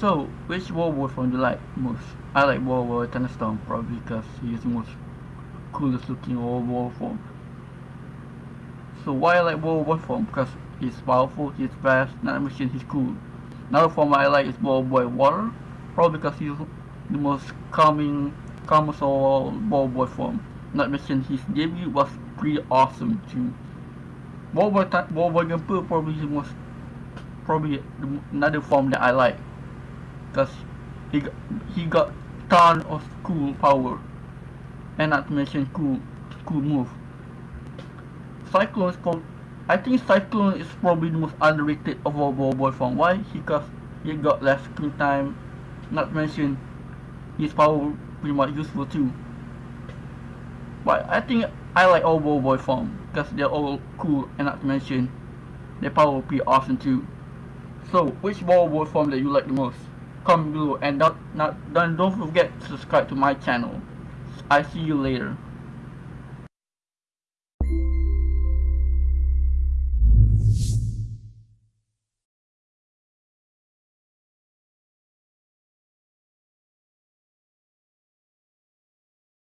So, which Warboy form do you like most? I like Warboy Thunderstorm probably because he is the most coolest looking Warboy form. So why I like Warboy form? Because he's powerful, he's fast, not mention he's cool. Another form I like is Warboy Water, probably because he's the most calming, calmest all Warboy form. Not mention his debut was pretty awesome too. Warboy, Warboy Gunpei probably the most, probably another form that I like because he got, he got ton of cool power and not to mention cool cool move. Cyclone is called I think Cyclone is probably the most underrated of all Warboy form. Why? Because he got less screen time, not to mention his power pretty much useful too. But I think I like all Warboy form because they're all cool and not to mention their power will be awesome too. So which Warboy form that you like the most? Comment below and don't, not, don't, don't forget to subscribe to my channel. I see you later.